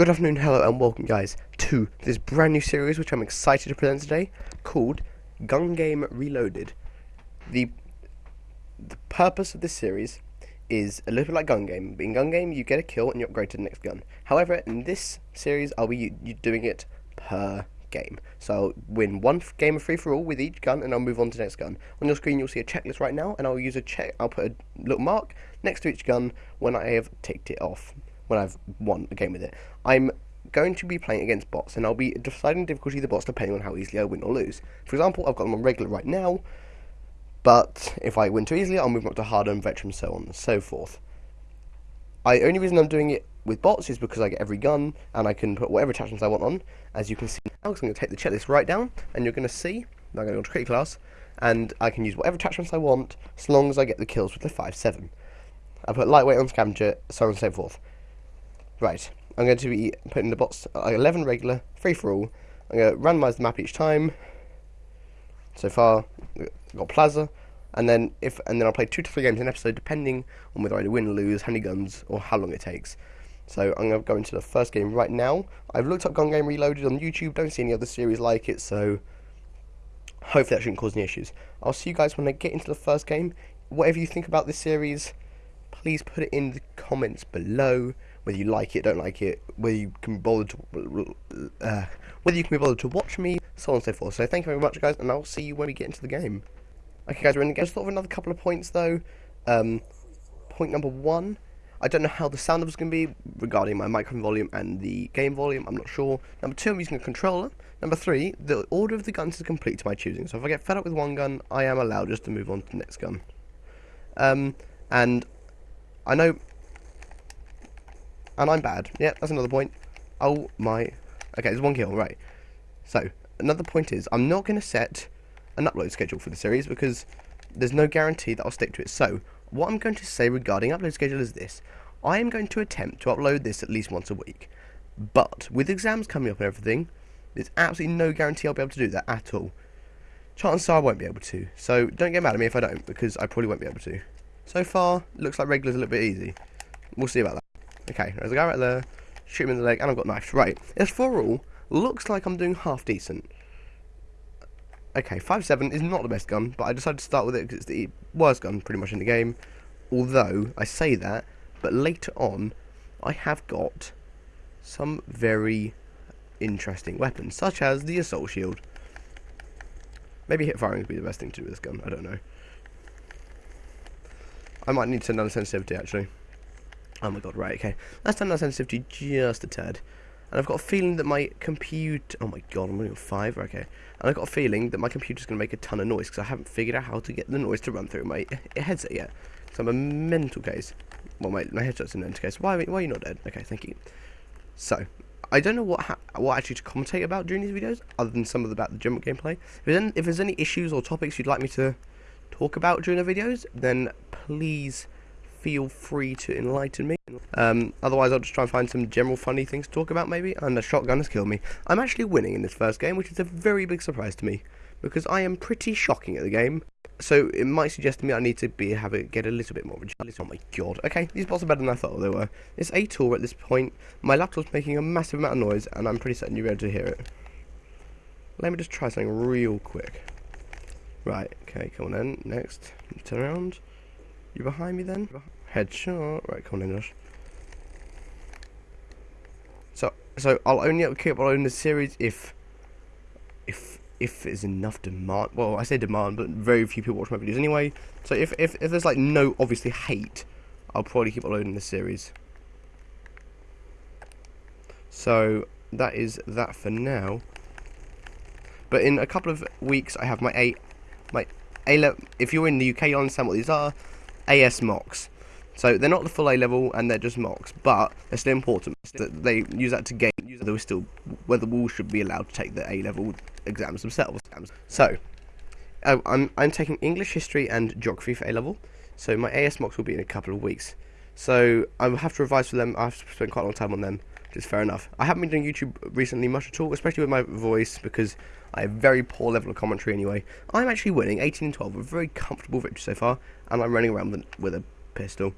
Good afternoon, hello, and welcome, guys, to this brand new series which I'm excited to present today called Gun Game Reloaded. The, the purpose of this series is a little bit like Gun Game. In Gun Game, you get a kill and you upgrade to the next gun. However, in this series, I'll be doing it per game. So I'll win one game of free for all with each gun, and I'll move on to the next gun. On your screen, you'll see a checklist right now, and I'll use a check. I'll put a little mark next to each gun when I have ticked it off when I've won a game with it. I'm going to be playing against bots, and I'll be deciding difficulty of the bots depending on how easily I win or lose. For example, I've got them on regular right now, but if I win too easily, I'll move up to harder and veteran, so on and so forth. I only reason I'm doing it with bots is because I get every gun, and I can put whatever attachments I want on. As you can see now, I'm going to take the checklist right down, and you're going to see, I'm going to go to create class, and I can use whatever attachments I want, as long as I get the kills with the 5-7. I put lightweight on scavenger, so on and so forth. Right, I'm going to be putting the bots uh, 11 regular, free for all. I'm going to randomize the map each time. So far, got Plaza, and then if and then I'll play two to three games in an episode, depending on whether I win or lose, how many guns, or how long it takes. So I'm going to go into the first game right now. I've looked up Gun Game Reloaded on YouTube, don't see any other series like it, so hopefully that shouldn't cause any issues. I'll see you guys when I get into the first game. Whatever you think about this series, please put it in the comments below whether you like it, don't like it, whether you can be bothered to, uh, whether you can be bothered to watch me, so on and so forth. So thank you very much, guys, and I'll see you when we get into the game. Okay, guys, we're in the game. Just thought of another couple of points though. Um, point number one. I don't know how the sound is going to be regarding my microphone volume and the game volume. I'm not sure. Number two, I'm using a controller. Number three, the order of the guns is complete to my choosing. So if I get fed up with one gun, I am allowed just to move on to the next gun. Um, and I know and I'm bad. Yeah, that's another point. Oh my... Okay, there's one kill, right. So, another point is, I'm not going to set an upload schedule for the series because there's no guarantee that I'll stick to it. So, what I'm going to say regarding upload schedule is this. I am going to attempt to upload this at least once a week. But, with exams coming up and everything, there's absolutely no guarantee I'll be able to do that at all. Chances are I won't be able to. So, don't get mad at me if I don't, because I probably won't be able to. So far, looks like regular's a little bit easy. We'll see about that. Okay, there's a guy right there. Shoot him in the leg, and I've got knife. Right, it's for all, looks like I'm doing half decent. Okay, 5.7 is not the best gun, but I decided to start with it because it's the worst gun pretty much in the game. Although, I say that, but later on, I have got some very interesting weapons, such as the assault shield. Maybe hit firing would be the best thing to do with this gun, I don't know. I might need to know the sensitivity actually. Oh my god, right, okay. Let's turn that sensitivity just a tad. And I've got a feeling that my computer... Oh my god, I'm only on 5, okay. And I've got a feeling that my computer's going to make a ton of noise because I haven't figured out how to get the noise to run through my headset yet. So I'm a mental case. Well, my, my headset's a mental case. Why, why are you not dead? Okay, thank you. So, I don't know what what actually to commentate about during these videos, other than some of the, about the general gameplay. If there's any issues or topics you'd like me to talk about during the videos, then please feel free to enlighten me. Um, otherwise, I'll just try and find some general funny things to talk about, maybe. And the shotgun has killed me. I'm actually winning in this first game, which is a very big surprise to me, because I am pretty shocking at the game. So it might suggest to me I need to be have it get a little bit more of a Oh my god. Okay, these bots are better than I thought they were. It's a tour at this point. My laptop's making a massive amount of noise, and I'm pretty certain you'll be able to hear it. Let me just try something real quick. Right, okay, come on then. Next. Turn around. You behind me then? Headshot. Right, come on English. So, so I'll only keep uploading the series if, if, if there's enough demand. Well, I say demand, but very few people watch my videos anyway. So if, if, if there's like no obviously hate, I'll probably keep uploading the series. So that is that for now. But in a couple of weeks, I have my A, my A level. If you're in the UK, you understand what these are. AS mocks. So they're not the full A level and they're just mocks, but they're still important. That they use that to gain whether we still whether we should be allowed to take the A level exams themselves. So I'm I'm taking English, history, and geography for A level. So my AS mocks will be in a couple of weeks. So I will have to revise for them. I've spent quite a long time on them, is fair enough. I haven't been doing YouTube recently much at all, especially with my voice because I have very poor level of commentary anyway. I'm actually winning 18 and 12, a very comfortable victory so far, and I'm running around with, with a pistol.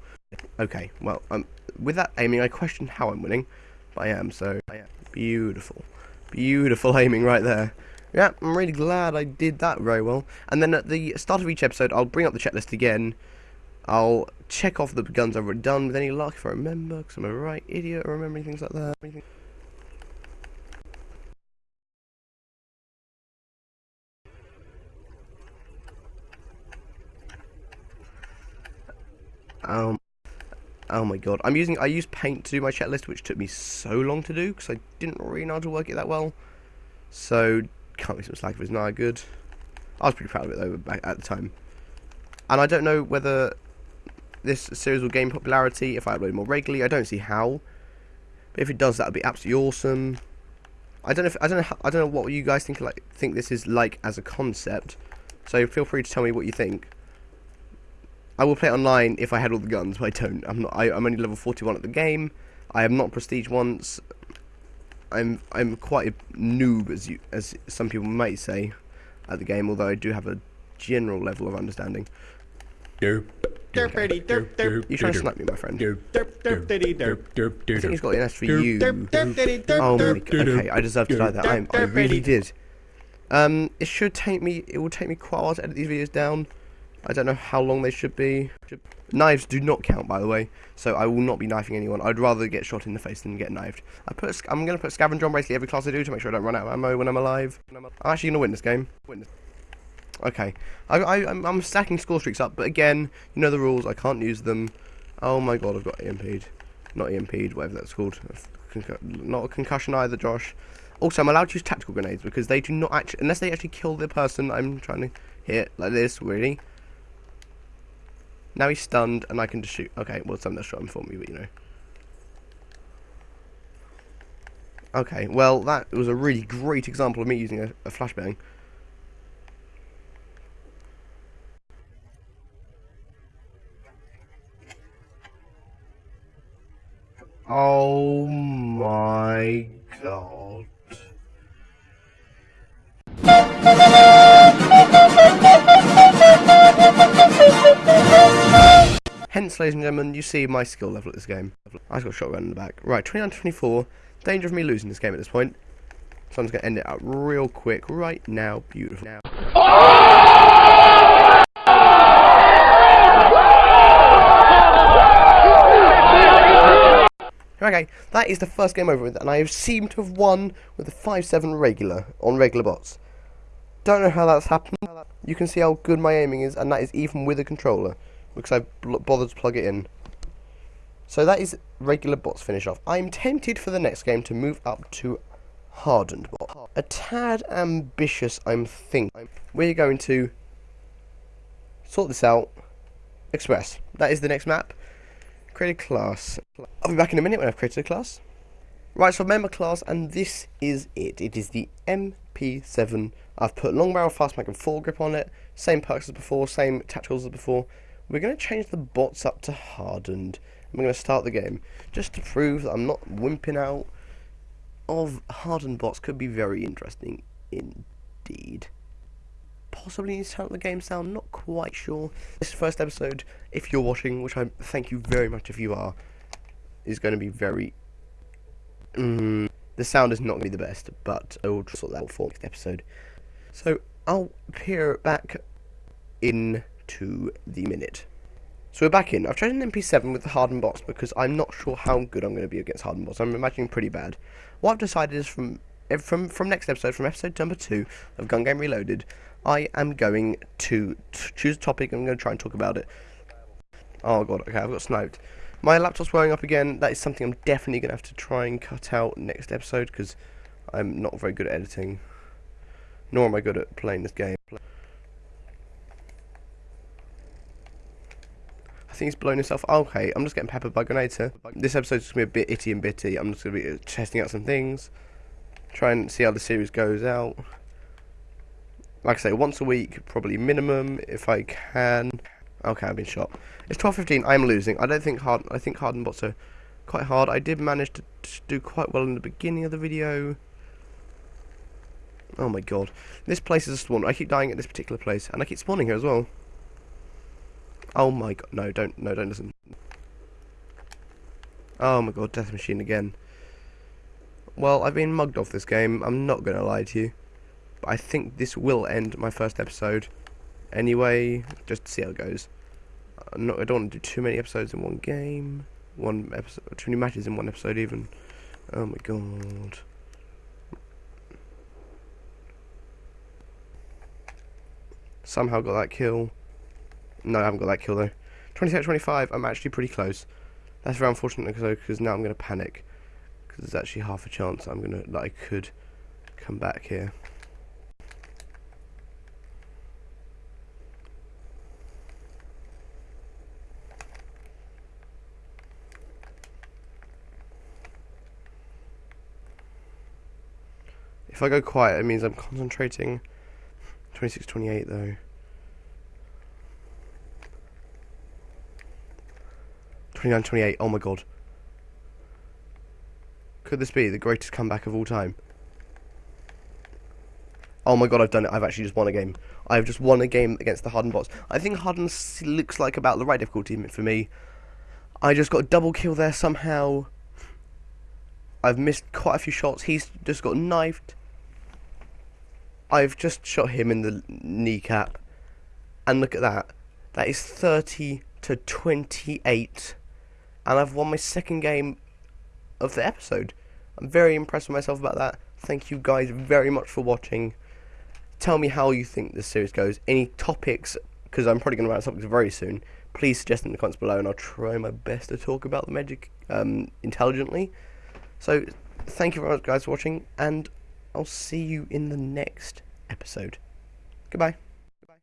Okay, well, um, with that aiming, I question how I'm winning. but I am, so I am. beautiful. Beautiful aiming right there. Yeah, I'm really glad I did that very well. And then at the start of each episode, I'll bring up the checklist again. I'll check off the guns I've already done with any luck if I remember, because I'm a right idiot remembering things like that. Um, oh my god, I'm using I used Paint to do my checklist, which took me so long to do because I didn't really know how to work it that well. So can't be some slack if it's not good. I was pretty proud of it though at the time. And I don't know whether this series will gain popularity if I upload more regularly. I don't see how. But if it does, that would be absolutely awesome. I don't know. If, I don't know. I don't know what you guys think. Like, think this is like as a concept. So feel free to tell me what you think. I will play online if I had all the guns, but I don't. I'm not. I, I'm only level 41 at the game. I am not prestige once. I'm I'm quite a noob, as you as some people might say, at the game. Although I do have a general level of understanding. Derp. Derp, derp, derp, derp. You trying to snipe me, my friend? Derp, derp, derp, derp, derp, derp, I think he's got an S for you. derp, derp, derp, derp, Oh my god. Okay, I deserve to die there. I'm, I really did. Um, it should take me. It will take me quite a while to edit these videos down. I don't know how long they should be. Knives do not count, by the way. So I will not be knifing anyone. I'd rather get shot in the face than get knifed. I put. A, sc- I'm gonna put scavenger on basically every class I do to make sure I don't run out of ammo when I'm alive. I'm actually gonna win this game. Win this. Okay, I, I, I'm, I'm stacking score streaks up, but again, you know the rules. I can't use them. Oh my god, I've got EMP'd. Not EMP'd, whatever that's called. Not a concussion either, Josh. Also, I'm allowed to use tactical grenades because they do not actually, unless they actually kill the person I'm trying to hit, like this, really. Now he's stunned and I can just shoot. Okay, well, someone else shot him for me, but you know. Okay, well, that was a really great example of me using a, a flashbang. Oh my god. Hence, ladies and gentlemen, you see my skill level at this game. I've got a shotgun in the back. Right, 29 24. Danger of me losing this game at this point. So I'm just going to end it up real quick right now. Beautiful. Now. Okay, that is the first game over with, and I seemed to have won with a 5-7 regular on regular bots. Don't know how that's happened. You can see how good my aiming is, and that is even with a controller, because I bothered to plug it in. So that is regular bots finish off. I'm tempted for the next game to move up to hardened bot. A tad ambitious, I'm thinking. We're going to sort this out. Express. That is the next map. Create a class. I'll be back in a minute when I've created a class. Right, so member class, and this is it. It is the MP7. I've put long barrel, fast mag, and foregrip on it. Same perks as before, same tacticals as before. We're going to change the bots up to hardened. We're going to start the game. Just to prove that I'm not wimping out of hardened bots could be very interesting indeed. Possibly need to turn up the game sound, not quite sure. This first episode, if you're watching, which I thank you very much if you are, is going to be very. Mm, the sound is not going to be the best, but I will sort that out for the next episode. So I'll appear back into the minute. So we're back in. I've chosen an MP7 with the hardened bots because I'm not sure how good I'm going to be against hardened bots. I'm imagining pretty bad. What I've decided is from from from next episode, from episode number two of Gun Game Reloaded, I am going to choose a topic and I'm going to try and talk about it. Oh god, okay, I've got sniped. My laptop's blowing up again. That is something I'm definitely going to have to try and cut out next episode because I'm not very good at editing. Nor am I good at playing this game. I think he's blown himself. Okay, I'm just getting peppered by grenades. This episode's just going to be a bit itty and bitty. I'm just going to be testing out some things. Try and see how the series goes out. Like I say, once a week, probably minimum, if I can. Okay, I've been shot. It's 12.15, I'm losing. I don't think hard. I think hardened bots are quite hard. I did manage to, to do quite well in the beginning of the video. Oh my god. This place is a spawn. I keep dying at this particular place. And I keep spawning here as well. Oh my god. No, don't. No, don't listen. Oh my god. Death machine again. Well, I've been mugged off this game. I'm not going to lie to you. But I think this will end my first episode. Anyway, just to see how it goes. I'm not, I don't want to do too many episodes in one game. One episode, too many matches in one episode even. Oh my god. Somehow got that kill. No, I haven't got that kill though. 26 25, I'm actually pretty close. That's very unfortunate because now I'm going to panic. Because there's actually half a chance I'm going to, that I could come back here. If I go quiet, it means I'm concentrating. 26 28 though. 29 28, oh my god. Could this be the greatest comeback of all time? Oh my god, I've done it. I've actually just won a game. I've just won a game against the Harden bots. I think Harden looks like about the right difficulty for me. I just got a double kill there somehow. I've missed quite a few shots. He's just got knifed. I've just shot him in the kneecap. And look at that. That is 30 to 28. And I've won my second game of the episode. I'm very impressed with myself about that. Thank you guys very much for watching. Tell me how you think this series goes. Any topics, because I'm probably going to run out of topics very soon. Please suggest in the comments below, and I'll try my best to talk about the magic um, intelligently. So, thank you very much, guys, for watching, and I'll see you in the next episode. Goodbye.